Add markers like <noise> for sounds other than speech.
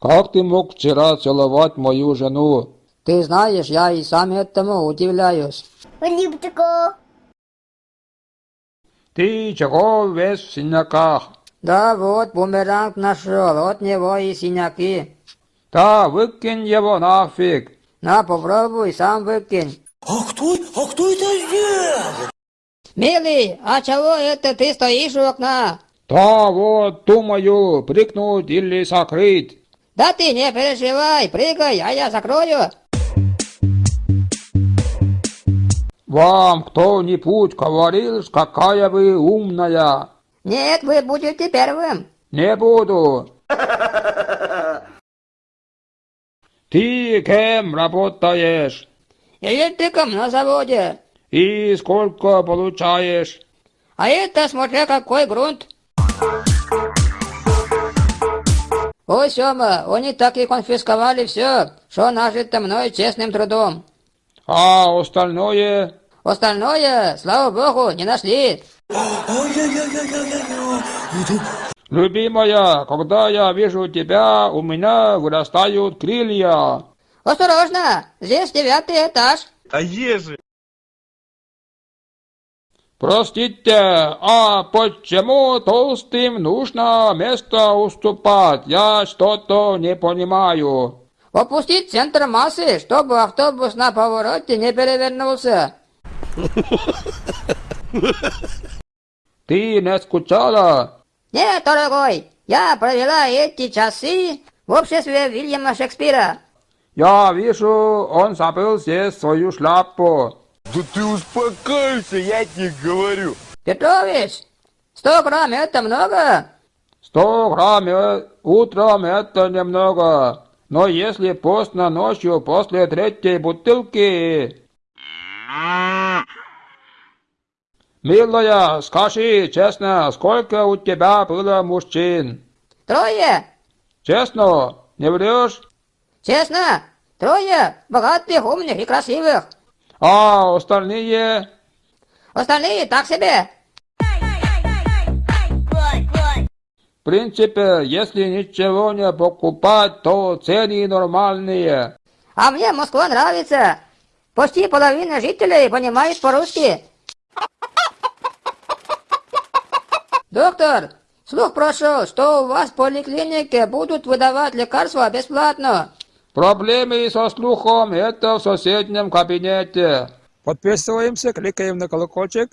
Как ты мог вчера целовать мою жену? Ты знаешь, я и сам этому удивляюсь. Липтико. Ты чего весь в синяках? Да вот, бумеранг нашел, от него и синяки. Да выкинь его нафиг. На, попробуй, сам выкинь. А кто, а кто это сделал? Милый, а чего это ты стоишь у окна? Да вот, думаю, прикнуть или закрыть. Да ты не переживай, прыгай, а я закрою. Вам кто-нибудь говорил, какая вы умная? Нет, вы будете первым. Не буду. <laughs> Ты кем работаешь? Электриком на заводе. И сколько получаешь? А это смотря какой грунт. Ой, Сёма, они так и конфисковали все, что нажито мной честным трудом. А остальное? Остальное, слава богу, не нашли. Любимая, когда я вижу тебя, у меня вырастают крылья. Осторожно, здесь девятый этаж. А ежи? Простите, а почему толстым нужно место уступать? Я что-то не понимаю. Опустить центр массы, чтобы автобус на повороте не перевернулся. Ты не скучала? Нет, дорогой, я провела эти часы в обществе Вильяма Шекспира. Я вижу, он забыл здесь свою шляпу. Да ты успокойся, я тебе говорю. Петрович, 100 грамм это много? Сто грамм утром это немного. Но если поздно ночью после третьей бутылки... Милая, скажи честно, сколько у тебя было мужчин? Трое. Честно, не врешь? Честно, трое богатых, умных и красивых. А остальные? Остальные так себе. В принципе, если ничего не покупать, то цены нормальные. А мне Москва нравится. Почти половина жителей понимает по-русски. Доктор, слух прошел, что у вас в поликлинике будут выдавать лекарства бесплатно. Проблемы со слухом это в соседнем кабинете. Подписываемся, кликаем на колокольчик.